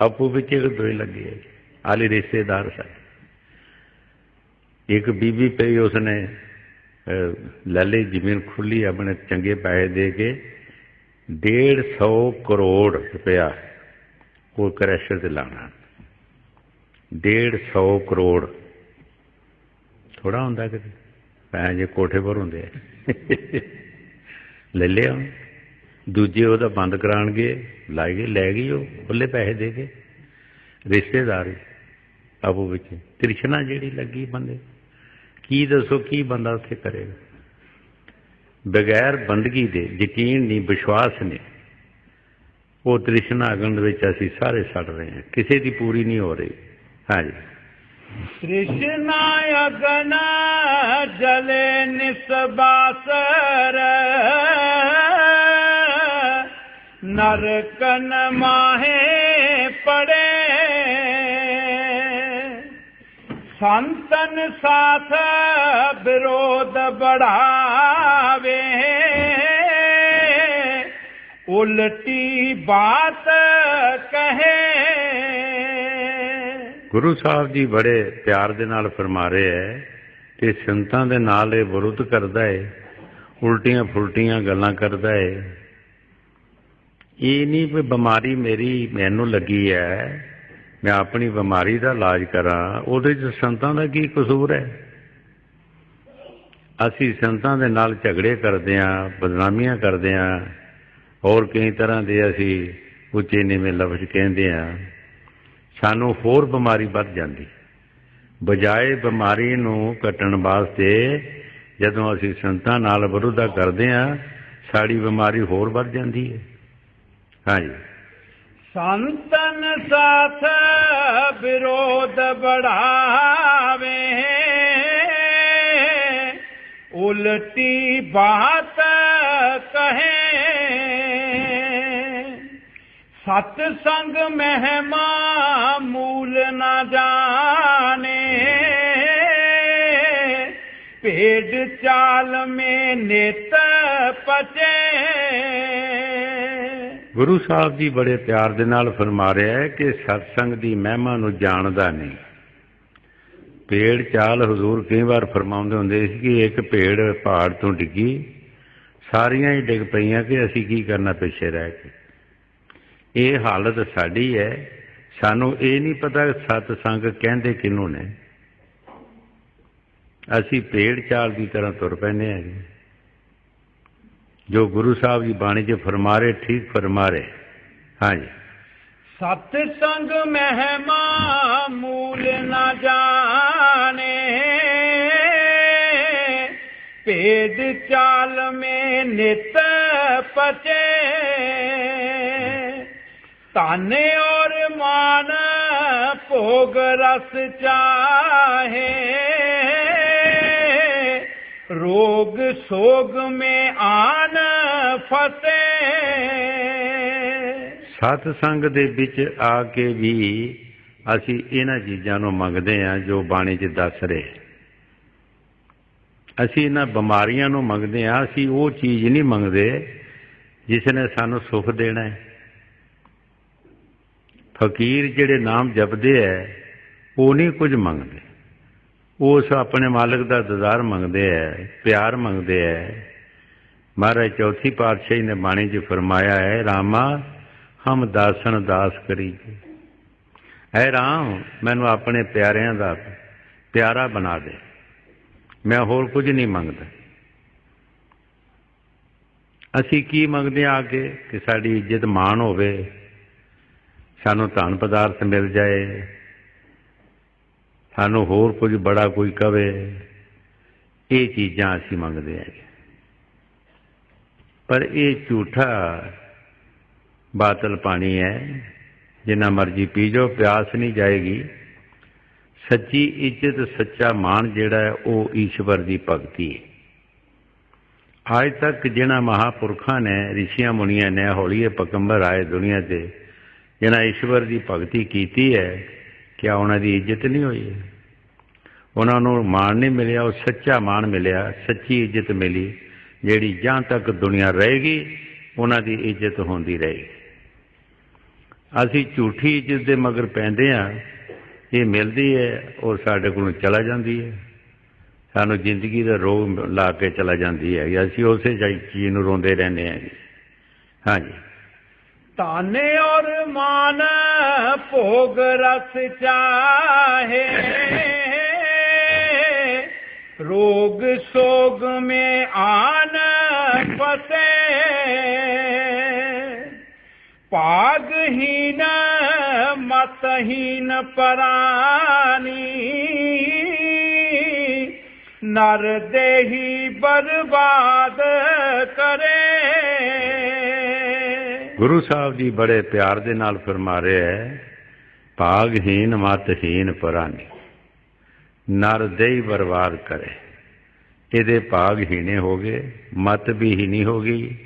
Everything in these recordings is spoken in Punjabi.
ਆਪੂ ਵਿੱਚ ਇੱਕ ਦੋਈ ਲੱਗੇ ਹੈ ਆਲੇ ਰਿਸ਼ਤੇਦਾਰ ਸਾਡੇ। ਇੱਕ ਬੀਬੀ ਪਈ, ਉਸਨੇ ਲੈ ਲਈ ਜ਼ਮੀਨ ਖੁੱਲੀ ਆਪਣੇ ਚੰਗੇ ਪੈਸੇ ਦੇ ਕੇ 150 ਕਰੋੜ ਰੁਪਇਆ ਉਹ ਕਰੈਸ਼ਰ ਤੇ ਲਾਣਾ 150 ਕਰੋੜ। ਥੋੜਾ ਹੁੰਦਾ ਕਿ ਪੈਸੇ ਜੇ ਕੋਠੇ ਪਰ ਹੁੰਦੇ ਲੈ ਲਿਆ ਦੂਜੇ ਉਹਦਾ ਬੰਦ ਕਰਾਣਗੇ ਲਾਏਗੇ ਲੈ ਗਈ ਉਹ ਖੁੱਲੇ ਪੈਸੇ ਦੇ ਕੇ। ਰਿਸ਼ਤੇਦਾਰ ਆਪੋ ਵਿੱਚ। ਤ੍ਰਿਸ਼ਨਾ ਜਿਹੜੀ ਲੱਗੀ ਬੰਦੇ। ਕੀ ਦੱਸੋ, ਕੀ ਬੰਦਾ ਉੱਥੇ ਕਰੇਗਾ? ਬਗੈਰ ਬੰਦਗੀ ਦੇ, ਯਕੀਨ ਨਹੀਂ, ਵਿਸ਼ਵਾਸ ਨਹੀਂ। ਉਹ ਤ੍ਰਿਸ਼ਨਾ ਅਗਨ ਦੇ ਵਿੱਚ ਅਸੀਂ ਸਾਰੇ ਸੜ ਰਹੇ ਹਾਂ। ਕਿਸੇ ਦੀ ਪੂਰੀ ਨਹੀਂ ਹੋ ਰਹੀ। ਹਾਂਜੀ। ਤ੍ਰਿਸ਼ਨਾ ਅਗਨ ਜਲੇ ਨਿਸਬਾਸਰ। ਨਰਕਨ ਮਾਹੇ ਪੜੇ। ਸੰਤਨ ਸਾਥ ਵਿਰੋਧ ਬੜਾਵੇ। ਉਲਟੀ ਬਾਤ ਕਹੇ। ਗੁਰੂ ਸਾਹਿਬ ਜੀ ਬੜੇ ਪਿਆਰ ਦੇ ਨਾਲ ਫਰਮਾ ਰਹੇ ਹੈ ਕਿ ਸੰਤਾਂ ਦੇ ਨਾਲ ਇਹ ਵਿਰੁੱਧ ਕਰਦਾ ਹੈ ਉਲਟੀਆਂ ਫੁਲਟੀਆਂ ਗੱਲਾਂ ਕਰਦਾ ਹੈ ਇਹ ਨਹੀਂ ਵੀ ਬਿਮਾਰੀ ਮੇਰੀ ਮੈਨੂੰ ਲੱਗੀ ਹੈ, ਮੈਂ ਆਪਣੀ ਬਿਮਾਰੀ ਦਾ ਇਲਾਜ ਕਰਾਂ, ਉਹਦੇ 'ਚ ਸੰਤਾਂ ਦਾ ਕੀ ਕਸੂਰ ਹੈ? ਅਸੀਂ ਸੰਤਾਂ ਦੇ ਨਾਲ ਝਗੜੇ ਕਰਦੇ ਆਂ ਬਦਨਾਮੀਆਂ ਕਰਦੇ ਆਂ ਹੋਰ ਕਈ ਤਰ੍ਹਾਂ ਦੇ ਅਸੀਂ ਉੱਚੇ ਨੀਵੇਂ ਲਫ਼ਜ਼ ਕਹਿੰਦੇ ਆਂ ਸਾਨੂੰ ਹੋਰ ਬਿਮਾਰੀ ਵੱਧ ਜਾਂਦੀ। ਬਜਾਏ ਬਿਮਾਰੀ ਨੂੰ ਕੱਟਣ ਵਾਸਤੇ ਜਦੋਂ ਅਸੀਂ ਸੰਤਾਂ ਨਾਲ ਵਿਰੋਧਾ ਕਰਦੇ ਆਂ ਸਾਡੀ ਬਿਮਾਰੀ ਹੋਰ ਵੱਧ ਜਾਂਦੀ ਹੈ। ਹਾਂਜੀ। ਸੰਤਨ ਸਾਥ ਵਿਰੋਧ ਬੜਾਵੇ। ਉਲਟੀ ਬਾਤ ਕਹੇ। ਸਤ ਸੰਗ ਮਹਿਮਾ ਮੂਲ ਨਾ ਜਾਣੇ। ਭੇਡ ਚਾਲ ਮੇ ਨਿਤ ਪਚੇ। ਗੁਰੂ ਸਾਹਿਬ ਜੀ ਬੜੇ ਪਿਆਰ ਦੇ ਨਾਲ ਫਰਮਾ ਰਿਹਾ ਹੈ ਕਿ ਸਤਸੰਗ ਦੀ ਮਹਿਮਾ ਨੂੰ ਜਾਣਦਾ ਨਹੀਂ। ਪੇੜ ਚਾਲ ਹਜ਼ੂਰ ਕਈ ਵਾਰ ਫਰਮਾਉਂਦੇ ਹੁੰਦੇ ਸੀ ਕਿ ਇੱਕ ਪੇੜ ਪਹਾੜ ਤੋਂ ਡਿੱਗੀ, ਸਾਰੀਆਂ ਹੀ ਡਿੱਗ ਪਈਆਂ ਕਿ ਅਸੀਂ ਕੀ ਕਰਨਾ ਪਿੱਛੇ ਰਹਿ ਕੇ। ਇਹ ਹਾਲਤ ਸਾਡੀ ਹੈ। ਸਾਨੂੰ ਇਹ ਨਹੀਂ ਪਤਾ ਸਤਸੰਗ ਕਹਿੰਦੇ ਕਿਹਨੂੰ ਨੇ। ਅਸੀਂ ਪੇੜ ਚਾਲ ਦੀ ਤਰ੍ਹਾਂ ਤੁਰ ਪੈਨੇ ਹੈਗੇ। ਜੀ ਜੋ ਗੁਰੂ ਸਾਹਿਬ ਜੀ ਬਾਣੀ 'ਚ ਫਰਮਾ ਰਹੇ ਠੀਕ ਫਰਮਾ ਰਹੇ ਹਾਂਜੀ ਸਤ ਸੰਗ ਮਹਿਮਾ ਮੂਲ ਨਾ ਜਾਣੇ, ਭੇਦ ਚਾਲ ਮੇ ਨਿਤ ਪਚੇ। ਤਾਨੇ ਔਰ ਮਾਨ ਭੋਗ ਰਸ ਚਾਹੇ। ਰੋਗ ਸੋਗ ਮੇ ਆਨ ਫਸੇ ਸਤ ਸੰਗ ਦੇ ਵਿੱਚ ਆ ਕੇ ਵੀ ਅਸੀਂ ਇਹਨਾਂ ਚੀਜ਼ਾਂ ਨੂੰ ਮੰਗਦੇ ਹਾਂ ਜੋ ਬਾਣੀ 'ਚ ਦੱਸ ਰਹੇ। ਅਸੀਂ ਇਹਨਾਂ ਬਿਮਾਰੀਆਂ ਨੂੰ ਮੰਗਦੇ ਹਾਂ, ਅਸੀਂ ਉਹ ਚੀਜ਼ ਨਹੀਂ ਮੰਗਦੇ ਜਿਸ ਨੇ ਸਾਨੂੰ ਸੁਖ ਦੇਣਾ ਹੈ। ਫਕੀਰ ਜਿਹੜੇ ਨਾਮ ਜਪਦੇ ਐ ਉਹ ਨਹੀਂ ਕੁਝ ਮੰਗਦੇ। ਉਸ ਆਪਣੇ ਮਾਲਕ ਦਾ ਦਜ਼ਾਰ ਮੰਗਦੇ ਐ, ਪਿਆਰ ਮੰਗਦੇ ਐ। ਮਹਾਰਾਜ ਚੌਥੀ ਪਾਤਸ਼ਾਹੀ ਨੇ ਬਾਣੀ 'ਚ ਫਰਮਾਇਆ ਹੈ, ਰਾਮਾ, ਹਮ ਦਾਸਨ ਦਾਸ ਕਰੀਏ। ਐ ਰਾਮ, ਮੈਨੂੰ ਆਪਣੇ ਪਿਆਰਿਆਂ ਦਾ ਪਿਆਰਾ ਬਣਾ ਦੇ। ਮੈਂ ਹੋਰ ਕੁਝ ਨਹੀਂ ਮੰਗਦਾ। ਅਸੀਂ ਕੀ ਮੰਗਦੇ ਆ ਕੇ ਕਿ ਸਾਡੀ ਇੱਜ਼ਤ ਮਾਣ ਹੋਵੇ, ਸਾਨੂੰ ਧਨ ਪਦਾਰਥ ਮਿਲ ਜਾਏ ਸਾਨੂੰ ਹੋਰ ਕੁਝ ਬੜਾ ਕੋਈ ਕਵੇ, ਇਹ ਚੀਜ਼ਾਂ ਅਸੀਂ ਮੰਗਦੇ ਹਾਂ ਪਰ ਇਹ ਝੂਠਾ ਬਾਤਲ ਪਾਣੀ ਹੈ, ਜਿੰਨਾ ਮਰਜ਼ੀ ਪੀ ਜਾਓ, ਪਿਆਸ ਨਹੀਂ ਜਾਏਗੀ। ਸੱਚੀ ਇੱਜ਼ਤ, ਸੱਚਾ ਮਾਣ ਜਿਹੜਾ ਹੈ, ਉਹ ਈਸ਼ਵਰ ਦੀ ਭਗਤੀ ਹੈ। ਅੱਜ ਤੱਕ ਜਿਨ੍ਹਾਂ ਮਹਾਪੁਰਖਾਂ ਨੇ, ਰਿਸ਼ੀਆਂ ਮੁਨੀਆਂ ਨੇ ਹੌਲੀਏ ਪਕੰਬਰ ਆਏ ਦੁਨੀਆ ਤੇ, ਜਿਨ੍ਹਾਂ ਈਸ਼ਵਰ ਦੀ ਭਗਤੀ ਕੀਤੀ ਹੈ ਕਿਆ ਉਹਨਾਂ ਦੀ ਇੱਜ਼ਤ ਨਹੀਂ ਹੋਈ? ਉਹਨਾਂ ਨੂੰ ਮਾਣ ਨਹੀਂ ਮਿਲਿਆ, ਉਹ ਸੱਚਾ ਮਾਣ ਮਿਲਿਆ, ਸੱਚੀ ਇੱਜ਼ਤ ਮਿਲੀ, ਜਿਹੜੀ ਜਾਂ ਤੱਕ ਦੁਨੀਆ ਰਹੇਗੀ, ਉਹਨਾਂ ਦੀ ਇੱਜ਼ਤ ਹੁੰਦੀ ਰਹੇਗੀ। ਅਸੀਂ ਝੂਠੀ ਇੱਜ਼ਤ ਦੇ ਮਗਰ ਪੈਂਦੇ ਆ ਇਹ ਮਿਲਦੀ ਹੈ ਔਰ ਸਾਡੇ ਕੋਲੋਂ ਚਲਾ ਜਾਂਦੀ ਹੈ। ਸਾਨੂੰ ਜ਼ਿੰਦਗੀ ਦਾ ਰੋਗ ਲਾ ਕੇ ਚਲਾ ਜਾਂਦੀ ਹੈ ਅਸੀਂ ਉਸੇ ਚੀਜ਼ ਨੂੰ ਰੋਂਦੇ ਰਹਿੰਦੇ ਹਾਂ ਜੀ ਹਾਂਜੀ। ताने और मान भोग रस चाहे रोग सोग में आन फसे पागहीन मतहीन परानी नर देही बर्बाद करे ਗੁਰੂ ਸਾਹਿਬ ਜੀ ਬੜੇ ਪਿਆਰ ਦੇ ਨਾਲ ਫਰਮਾ ਰਹੇ ਹੈ ਭਾਗਹੀਨ ਮਤਹੀਨ ਪਰਾਨੀ ਨਰ ਦੇਈ ਬਰਬਾਦ ਕਰੇ। ਇਹਦੇ ਭਾਗ ਹੀਣੇ ਹੋ ਗਏ, ਮਤ ਵੀ ਹੀਣੀ ਹੋ ਗਈ।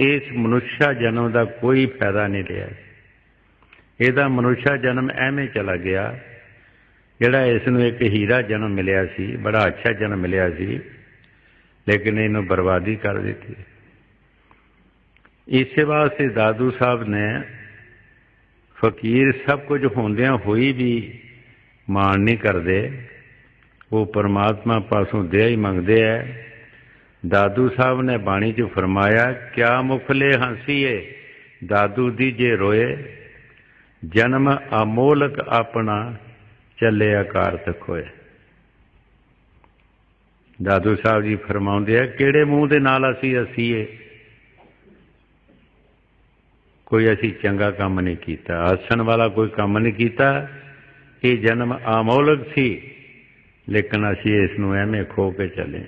ਇਸ ਮਨੁੱਖਾ ਜਨਮ ਦਾ ਕੋਈ ਫਾਇਦਾ ਨਹੀਂ ਰਿਹਾ। ਇਹਦਾ ਮਨੁੱਖਾ ਜਨਮ ਐਵੇਂ ਚਲਾ ਗਿਆ, ਜਿਹੜਾ ਇਸ ਨੂੰ ਇੱਕ ਹੀਰਾ ਜਨਮ ਮਿਲਿਆ ਸੀ, ਬੜਾ ਅੱਛਾ ਜਨਮ ਮਿਲਿਆ ਸੀ, ਲੇਕਿਨ ਇਹਨੂੰ ਬਰਬਾਦੀ ਕਰ ਦਿੱਤੀ। ਇਸੇ ਵਾਸਤੇ ਦਾਦੂ ਸਾਹਿਬ ਨੇ ਫਕੀਰ ਸਭ ਕੁਝ ਹੁੰਦਿਆਂ ਹੋਈ ਵੀ ਮਾਣ ਨਹੀਂ ਕਰਦੇ। ਉਹ ਪਰਮਾਤਮਾ ਪਾਸੋਂ ਦਇਆ ਹੀ ਮੰਗਦੇ ਐ ਦਾਦੂ ਸਾਹਿਬ ਨੇ ਬਾਣੀ 'ਚ ਫਰਮਾਇਆ, ਕਿਆ ਮੁਖਲੇ ਹੰਸੀਏ, ਦਾਦੂ ਦੀ ਜੇ ਰੋਏ, ਜਨਮ ਅਮੋਲਕ ਆਪਣਾ ਚੱਲੇ ਆਕਾਰ ਤੱਕੋਏ। ਦਾਦੂ ਸਾਹਿਬ ਜੀ ਫਰਮਾਉਂਦੇ ਆ, ਕਿਹੜੇ ਮੂੰਹ ਦੇ ਨਾਲ ਅਸੀਂ ਅਸੀਏ ਕੋਈ ਅਸੀਂ ਚੰਗਾ ਕੰਮ ਨਹੀਂ ਕੀਤਾ ਆਸਣ ਵਾਲਾ ਕੋਈ ਕੰਮ ਨਹੀਂ ਕੀਤਾ। ਇਹ ਜਨਮ ਅਮੋਲਕ ਸੀ, ਲੇਕਿਨ ਅਸੀਂ ਇਸ ਨੂੰ ਐਵੇਂ ਖੋ ਕੇ ਚੱਲੇ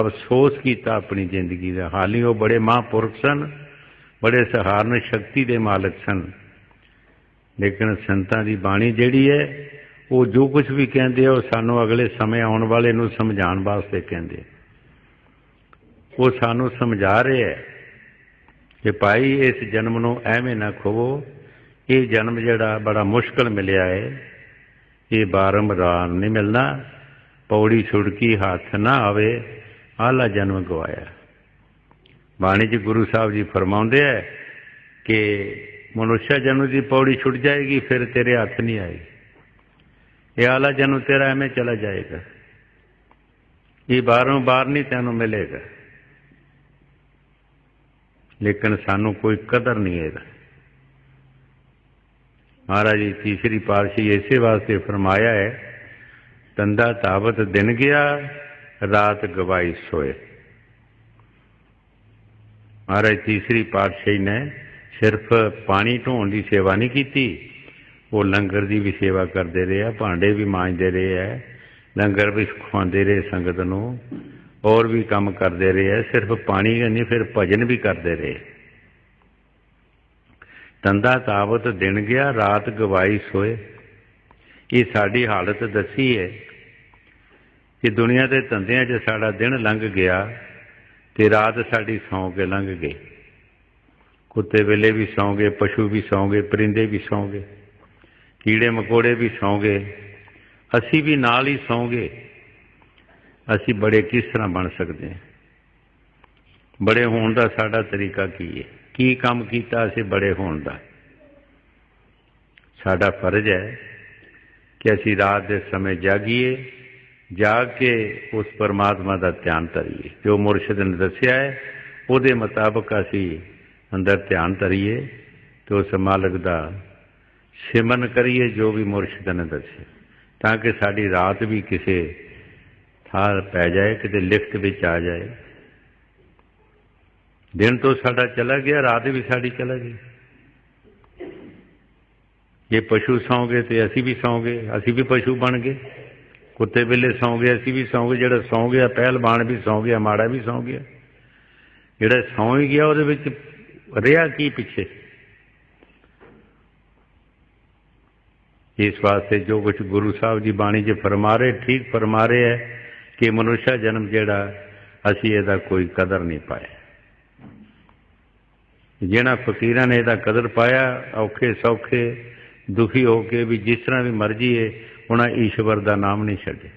ਅਫਸੋਸ ਕੀਤਾ ਆਪਣੀ ਜ਼ਿੰਦਗੀ ਦਾ। ਹਾਲੀ ਉਹ ਬੜੇ ਮਹਾਂਪੁਰਖ ਸਨ, ਬੜੇ ਸਹਾਰਨ ਸ਼ਕਤੀ ਦੇ ਮਾਲਕ ਸਨ। ਲੇਕਿਨ ਸੰਤਾਂ ਦੀ ਬਾਣੀ ਜਿਹੜੀ ਹੈ, ਉਹ ਜੋ ਕੁਝ ਵੀ ਕਹਿੰਦੇ ਆ, ਉਹ ਸਾਨੂੰ ਅਗਲੇ ਸਮੇਂ ਆਉਣ ਵਾਲੇ ਨੂੰ ਸਮਝਾਉਣ ਵਾਸਤੇ ਕਹਿੰਦੇ ਉਹ ਸਾਨੂੰ ਸਮਝਾ ਰਿਹਾ ਹੈ। ਕਿ ਭਾਈ ਇਸ ਜਨਮ ਨੂੰ ਐਵੇਂ ਨਾ ਖੋਵੋ, ਇਹ ਜਨਮ ਜਿਹੜਾ ਬੜਾ ਮੁਸ਼ਕਲ ਮਿਲਿਆ ਹੈ ਇਹ ਬਾਰੰਬਾਰ ਨਹੀਂ ਮਿਲਣਾ, ਪੌੜੀ ਛੁੜਕੀ ਹੱਥ ਨਾ ਆਵੇ, ਆਲਾ ਜਨਮ ਗਵਾਇਆ। ਬਾਣੀ ਜੀ ਗੁਰੂ ਸਾਹਿਬ ਜੀ ਫਰਮਾਉਂਦੇ ਹੈ ਕਿ ਮਨੁੱਖਾ ਜਨਮ ਦੀ ਪੌੜੀ ਛੁੱਟ ਜਾਏਗੀ, ਫਿਰ ਤੇਰੇ ਹੱਥ ਨਹੀਂ ਆਏਗੀ। ਇਹ ਆਲਾ ਜਨਮ ਤੇਰਾ ਐਵੇਂ ਚਲਾ ਜਾਏਗਾ। ਇਹ ਬਾਰੋਂ ਬਾਰ ਨਹੀਂ ਤੈਨੂੰ ਮਿਲੇਗਾ। ਲੇਕਿਨ ਸਾਨੂੰ ਕੋਈ ਕਦਰ ਨਹੀਂ ਇਹਦਾ। ਮਹਾਰਾਜ ਜੀ, ਤੀਸਰੀ ਪਾਤਸ਼ਾਹੀ ਇਸੇ ਵਾਸਤੇ ਫਰਮਾਇਆ ਹੈ ਤੰਦਾ ਤਾਵਤ ਦਿਨ ਗਿਆ, ਰਾਤ ਗਵਾਈ ਸੋਏ। ਮਹਾਰਾਜ, ਤੀਸਰੀ ਪਾਤਸ਼ਾਹੀ ਨੇ ਸਿਰਫ ਪਾਣੀ ਢੋਣ ਦੀ ਸੇਵਾ ਨਹੀਂ ਕੀਤੀ, ਉਹ ਲੰਗਰ ਦੀ ਵੀ ਸੇਵਾ ਕਰਦੇ ਰਹੇ ਆ, ਭਾਂਡੇ ਵੀ ਮਾਂਜਦੇ ਰਹੇ ਆ, ਲੰਗਰ ਵੀ ਖਵਾਉਂਦੇ ਰਹੇ ਸੰਗਤ ਨੂੰ। ਹੋਰ ਵੀ ਕੰਮ ਕਰਦੇ ਰਹੇ ਆ, ਸਿਰਫ ਪਾਣੀ ਨਹੀਂ, ਫਿਰ ਭਜਨ ਵੀ ਕਰਦੇ ਰਹੇ। ਤੰਦਾ ਤਾਵਤ ਦਿਨ ਗਿਆ, ਰਾਤ ਗਵਾਈ ਸੋਏ। ਇਹ ਸਾਡੀ ਹਾਲਤ ਦੱਸੀ ਹੈ ਕਿ ਦੁਨੀਆ ਦੇ ਧੰਦਿਆਂ 'ਚ ਸਾਡਾ ਦਿਨ ਲੰਘ ਗਿਆ ਤੇ ਰਾਤ ਸਾਡੀ ਸੌਂ ਕੇ ਲੰਘ ਗਈ। ਕੁੱਤੇ ਵੇਲੇ ਵੀ ਸੌਂ ਗਏ ਪਸ਼ੂ ਵੀ ਸੌਂ ਗਏ ਪਰਿੰਦੇ ਵੀ ਸੌਂ ਗਏ ਕੀੜੇ ਮਕੋੜੇ ਵੀ ਸੌਂ ਗਏ ਅਸੀਂ ਵੀ ਨਾਲ ਹੀ ਸੌਂਗੇ। ਅਸੀਂ ਬੜੇ ਕਿਸ ਤਰ੍ਹਾਂ ਬਣ ਸਕਦੇ ਹਾਂ? ਬੜੇ ਹੋਣ ਦਾ ਸਾਡਾ ਤਰੀਕਾ ਕੀ ਹੈ? ਕੀ ਕੰਮ ਕੀਤਾ ਅਸੀਂ ਬੜੇ ਹੋਣ ਦਾ? ਸਾਡਾ ਫਰਜ਼ ਹੈ ਕਿ ਅਸੀਂ ਰਾਤ ਦੇ ਸਮੇਂ ਜਾਗੀਏ, ਜਾਗ ਕੇ ਉਸ ਪਰਮਾਤਮਾ ਦਾ ਧਿਆਨ ਧਰੀਏ। ਜੋ ਮੁਰਸ਼ਿਦ ਨੇ ਦੱਸਿਆ ਹੈ, ਉਹਦੇ ਮੁਤਾਬਕ ਅਸੀਂ ਅੰਦਰ ਧਿਆਨ ਧਰੀਏ ਤੇ ਉਸ ਮਾਲਕ ਦਾ ਸਿਮਨ ਕਰੀਏ, ਜੋ ਵੀ ਮੁਰਸ਼ਿਦ ਨੇ ਦੱਸਿਆ। ਤਾਂ ਕਿ ਸਾਡੀ ਰਾਤ ਵੀ ਕਿਸੇ ਥਾਂ ਪੈ ਜਾਏ, ਕਿਤੇ ਲਿਖਤ ਵਿੱਚ ਆ ਜਾਏ। ਦਿਨ ਤੋਂ ਸਾਡਾ ਚਲਾ ਗਿਆ, ਰਾਤ ਵੀ ਸਾਡੀ ਚਲਾ ਗਈ। ਜੇ ਪਸ਼ੂ ਸੌਂਗੇ ਤੇ ਅਸੀਂ ਵੀ ਸੌਂਗੇ, ਅਸੀਂ ਵੀ ਪਸ਼ੂ ਬਣ ਗਏ। ਕੁੱਤੇ ਬਿੱਲੇ ਸੌਂ ਗਏ ਅਸੀਂ ਵੀ ਸੌਂਗੇ, ਜਿਹੜਾ ਸੌਂ ਗਿਆ, ਪਹਿਲਵਾਨ ਵੀ ਸੌਂ ਗਿਆ, ਮਾੜਾ ਵੀ ਸੌਂ ਗਿਆ। ਜਿਹੜਾ ਸੌਂ ਹੀ ਗਿਆ, ਉਹਦੇ ਵਿੱਚ ਰਿਹਾ ਕੀ ਪਿੱਛੇ? ਇਸ ਵਾਸਤੇ ਜੋ ਕੁਝ ਗੁਰੂ ਸਾਹਿਬ ਜੀ ਬਾਣੀ 'ਚ ਫਰਮਾ ਰਹੇ ਠੀਕ ਫਰਮਾ ਰਹੇ ਹੈ ਕਿ ਮਨੁੱਖਾ ਜਨਮ ਜਿਹੜਾ, ਅਸੀਂ ਇਹਦਾ ਕੋਈ ਕਦਰ ਨਹੀਂ ਪਾਇਆ। ਜਿਹਨਾਂ ਫਕੀਰਾਂ ਨੇ ਇਹਦਾ ਕਦਰ ਪਾਇਆ, ਔਖੇ ਸੌਖੇ, ਦੁਖੀ ਹੋ ਕੇ ਵੀ ਜਿਸ ਤਰ੍ਹਾਂ ਵੀ ਮਰਜ਼ੀ ਹੈ ਉਹਨਾਂ ਈਸ਼ਵਰ ਦਾ ਨਾਮ ਨਹੀਂ ਛੱਡਿਆ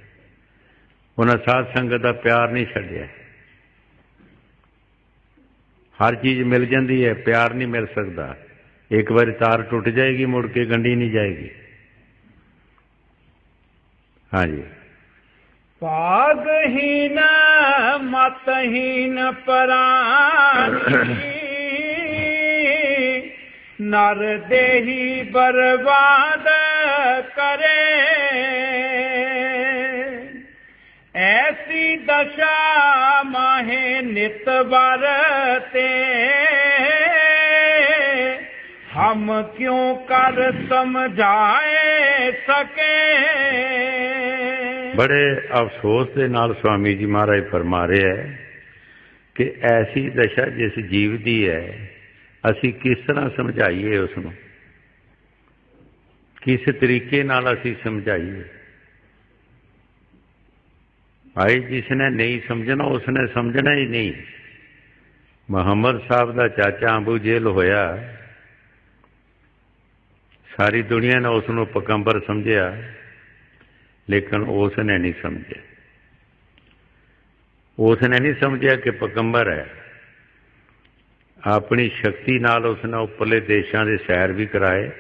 ਉਹਨਾਂ ਸਾਧ ਸੰਗਤ ਦਾ ਪਿਆਰ ਨਹੀਂ ਛੱਡਿਆ। ਹਰ ਚੀਜ਼ ਮਿਲ ਜਾਂਦੀ ਹੈ, ਪਿਆਰ ਨਹੀਂ ਮਿਲ ਸਕਦਾ। ਇੱਕ ਵਾਰੀ ਤਾਰ ਟੁੱਟ ਜਾਏਗੀ, ਮੁੜ ਕੇ ਗੰਢੀ ਨਹੀਂ ਜਾਏਗੀ। ਹਾਂਜੀ। ਭਾਗਹੀਨ ਮਤਹੀਨ ਪਰਾਨੀ ਨਰ ਦੇਹੀ ਬਰਬਾਦ ਕਰੇ ਐਸੀ ਦਸ਼ਾ ਮਾਹੇ ਨਿਤ ਵਰਤੇ ਹਮ ਕਿਉ ਕਰ ਸਮਝਾਏ ਸਕੇ ਬੜੇ ਅਫਸੋਸ ਦੇ ਨਾਲ ਸਵਾਮੀ ਜੀ ਮਹਾਰਾਜ ਫਰਮਾ ਰਹੇ ਹੈ ਕਿ ਐਸੀ ਦਸ਼ਾ ਜਿਸ ਜੀਵ ਦੀ ਹੈ, ਅਸੀਂ ਕਿਸ ਤਰ੍ਹਾਂ ਸਮਝਾਈਏ ਉਸ ਨੂੰ ਕਿਸ ਤਰੀਕੇ ਨਾਲ ਅਸੀਂ ਸਮਝਾਈਏ? ਭਾਈ ਜਿਸ ਨੇ ਨਹੀਂ ਸਮਝਣਾ ਉਸ ਨੇ ਸਮਝਣਾ ਹੀ ਨਹੀਂ। ਮੁਹੰਮਦ ਸਾਹਿਬ ਦਾ ਚਾਚਾ ਅੰਬੂ ਜੇਲ ਹੋਇਆ। ਸਾਰੀ ਦੁਨੀਆ ਨੇ ਉਸ ਨੂੰ ਪਕੰਬਰ ਸਮਝਿਆ। ਲੇਕਿਨ ਉਸ ਨੇ ਨਹੀਂ ਸਮਝਿਆ। ਉਸ ਨੇ ਨਹੀਂ ਸਮਝਿਆ ਕਿ ਪਕੰਬਰ ਹੈ। ਆਪਣੀ ਸ਼ਕਤੀ ਨਾਲ ਉਸ ਨੇ ਉੱਪਰਲੇ ਦੇਸ਼ਾਂ ਦੇ ਸੈਰ ਵੀ ਕਰਾਏ।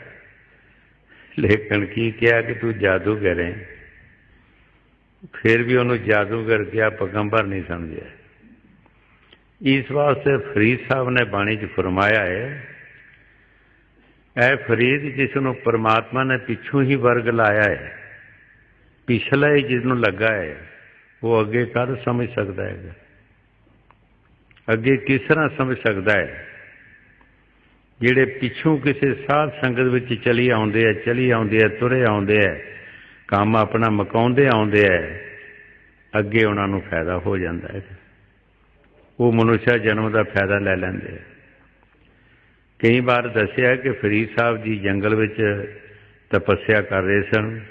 ਲੇਕਿਨ ਕੀ ਕਿਹਾ ਕਿ ਤੂੰ ਜਾਦੂਗਰ ਹੈ? ਫਿਰ ਵੀ ਉਹਨੂੰ ਜਾਦੂਗਰ ਕਿਹਾ, ਪਗੰਬਰ ਨਹੀਂ ਸਮਝਿਆ। ਇਸ ਵਾਸਤੇ ਫਰੀਦ ਸਾਹਿਬ ਨੇ ਬਾਣੀ 'ਚ ਫਰਮਾਇਆ ਹੈ, ਐ ਫਰੀਦ ਜਿਸ ਨੂੰ ਪਰਮਾਤਮਾ ਨੇ ਪਿੱਛੋਂ ਹੀ ਵਰਗ ਲਾਇਆ ਹੈ ਪਿਛਲਾ ਹੀ ਜਿਸ ਨੂੰ ਲੱਗਾ ਹੈ, ਉਹ ਅੱਗੇ ਕਦ ਸਮਝ ਸਕਦਾ ਹੈ? ਅੱਗੇ ਕਿਸ ਤਰ੍ਹਾਂ ਸਮਝ ਸਕਦਾ ਹੈ? ਜਿਹੜੇ ਪਿੱਛੋਂ ਕਿਸੇ ਸਾਧ ਸੰਗਤ ਵਿੱਚ ਚਲੀ ਆਉਂਦੇ ਆ, ਚਲੀ ਆਉਂਦੇ ਆ, ਤੁਰੇ ਆਉਂਦੇ ਆ, ਕੰਮ ਆਪਣਾ ਮਕਾਉਂਦੇ ਆਉਂਦੇ ਆ, ਅੱਗੇ ਉਹਨਾਂ ਨੂੰ ਫਾਇਦਾ ਹੋ ਜਾਂਦਾ ਹੈ। ਉਹ ਮਨੁੱਖਾ ਜਨਮ ਦਾ ਫਾਇਦਾ ਲੈ ਲੈਂਦੇ ਆ। ਕਈ ਵਾਰ ਦੱਸਿਆ ਕਿ ਫਰੀਦ ਸਾਹਿਬ ਜੀ ਜੰਗਲ ਵਿੱਚ ਤਪੱਸਿਆ ਕਰ ਰਹੇ ਸਨ।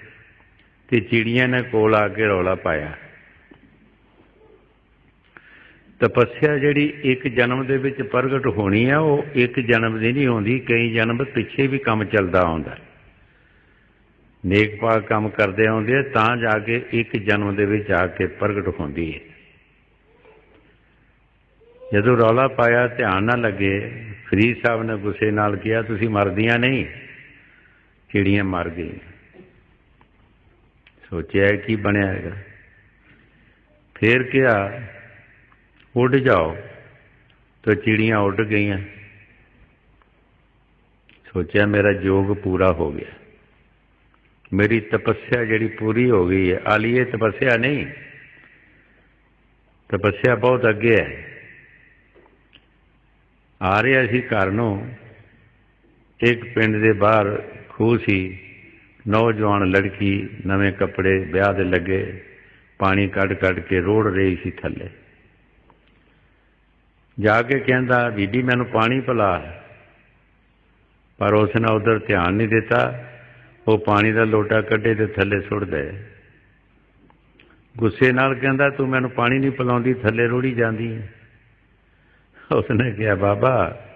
ਤੇ ਚਿੜੀਆਂ ਨੇ ਕੋਲ ਆ ਕੇ ਰੌਲਾ ਪਾਇਆ। ਤਪੱਸਿਆ ਜਿਹੜੀ ਇੱਕ ਜਨਮ ਦੇ ਵਿੱਚ ਪ੍ਰਗਟ ਹੋਣੀ ਆ, ਉਹ ਇੱਕ ਜਨਮ ਦੀ ਨਹੀਂ ਹੁੰਦੀ, ਕਈ ਜਨਮ ਪਿੱਛੇ ਵੀ ਕੰਮ ਚੱਲਦਾ ਆਉਂਦਾ। ਨੇਕ ਪਾਕ ਕੰਮ ਕਰਦੇ ਆਉਂਦੇ ਆ, ਤਾਂ ਜਾ ਕੇ ਇੱਕ ਜਨਮ ਦੇ ਵਿੱਚ ਆ ਕੇ ਪ੍ਰਗਟ ਹੁੰਦੀ ਹੈ। ਜਦੋਂ ਰੌਲਾ ਪਾਇਆ, ਧਿਆਨ ਨਾ ਲੱਗੇ, ਫਰੀਦ ਸਾਹਿਬ ਨੇ ਗੁੱਸੇ ਨਾਲ ਕਿਹਾ, ਤੁਸੀਂ ਮਰਦੀਆਂ ਨਹੀਂ, ਚਿੜੀਆਂ ਮਰ ਗਈਆਂ। ਸੋਚਿਆ ਕੀ ਬਣਿਆ ਹੈਗਾ। ਫੇਰ ਕਿਹਾ, ਉੱਡ ਜਾਓ। ਤਾਂ ਚਿੜੀਆਂ ਉੱਡ ਗਈਆਂ। ਸੋਚਿਆ ਮੇਰਾ ਜੋਗ ਪੂਰਾ ਹੋ ਗਿਆ। ਮੇਰੀ ਤਪੱਸਿਆ ਜਿਹੜੀ ਪੂਰੀ ਹੋ ਗਈ ਹੈ, ਆਲੀਏ ਤਪੱਸਿਆ ਨਹੀਂ। ਤਪੱਸਿਆ ਬਹੁਤ ਅੱਗੇ ਹੈ। ਆ ਰਿਹਾ ਸੀ ਘਰ ਨੂੰ। ਇੱਕ ਪਿੰਡ ਦੇ ਬਾਹਰ ਖੂਹ ਸੀ। ਨੌਜਵਾਨ ਲੜਕੀ ਨਵੇਂ ਕੱਪੜੇ ਵਿਆਹ ਦੇ ਲੱਗੇ, ਪਾਣੀ ਕੱਢ ਕੱਢ ਕੇ ਰੋੜ ਰਹੀ ਸੀ ਥੱਲੇ। ਜਾ ਕੇ ਕਹਿੰਦਾ, ਬੀਬੀ, ਮੈਨੂੰ ਪਾਣੀ ਪਿਲਾ। ਪਰ ਉਸ ਨੇ ਉਧਰ ਧਿਆਨ ਨਹੀਂ ਦਿੱਤਾ। ਉਹ ਪਾਣੀ ਦਾ ਲੋਟਾ ਕੱਢੇ ਤੇ ਥੱਲੇ ਸੁੱਟ ਦੇ। ਗੁੱਸੇ ਨਾਲ ਕਹਿੰਦਾ, ਤੂੰ ਮੈਨੂੰ ਪਾਣੀ ਨਹੀਂ ਪਿਲਾਉਂਦੀ, ਥੱਲੇ ਰੋੜੀ ਜਾਂਦੀ ਉਸਨੇ ਕਿਹਾ, ਬਾਬਾ,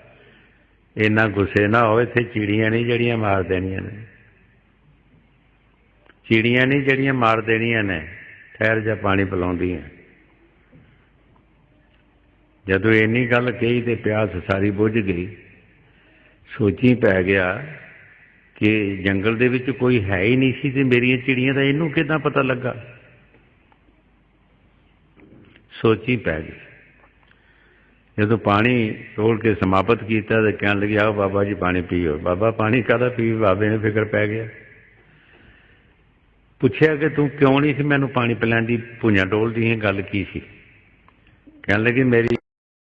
ਇੰਨਾ ਗੁੱਸੇ ਨਾ ਹੋਵੇ, ਇੱਥੇ ਚਿੜੀਆਂ ਨਹੀਂ ਜਿਹੜੀਆਂ ਮਾਰ ਦੇਣੀਆਂ ਨੇ। ਚਿੜੀਆਂ ਨਹੀਂ ਜਿਹੜੀਆਂ ਮਾਰ ਦੇਣੀਆਂ ਨੇ, ਠਹਿਰ ਜਾਂ ਪਾਣੀ ਪਿਲਾਉਂਦੀਆਂ। ਜਦੋਂ ਇੰਨੀ ਗੱਲ ਕਹੀ ਤੇ ਪਿਆਸ ਸਾਰੀ ਬੁੱਝ ਗਈ। ਸੋਚੀ ਪੈ ਗਿਆ ਕਿ ਜੰਗਲ ਦੇ ਵਿੱਚ ਕੋਈ ਹੈ ਹੀ ਨਹੀਂ ਸੀ ਤੇ ਮੇਰੀਆਂ ਚਿੜੀਆਂ ਦਾ ਇਹਨੂੰ ਕਿਦਾਂ ਪਤਾ ਲੱਗਾ? ਸੋਚੀ ਪੈ ਗਈ। ਜਦੋਂ ਪਾਣੀ ਤੋੜ ਕੇ ਸਮਾਪਤ ਕੀਤਾ ਤੇ ਕਹਿਣ ਲੱਗਿਆ, ਆਓ ਬਾਬਾ ਜੀ, ਪਾਣੀ ਪੀਓ। ਬਾਬਾ, ਪਾਣੀ ਕਾਹਦਾ ਪੀ ਬਾਬੇ ਨੇ ਫਿਕਰ ਪੈ ਗਿਆ। ਪੁੱਛਿਆ ਕਿ ਤੂੰ ਕਿਉਂ ਨਹੀਂ ਸੀ? ਮੈਨੂੰ ਪਾਣੀ ਪਿਲਾਉਣ ਦੀ ਭੁੰਜਾਂ ਡੋਲਦੀ ਹੈ ਗੱਲ ਕੀ ਸੀ? ਕਹਿਣ ਲੱਗੀ, ਮੇਰੀ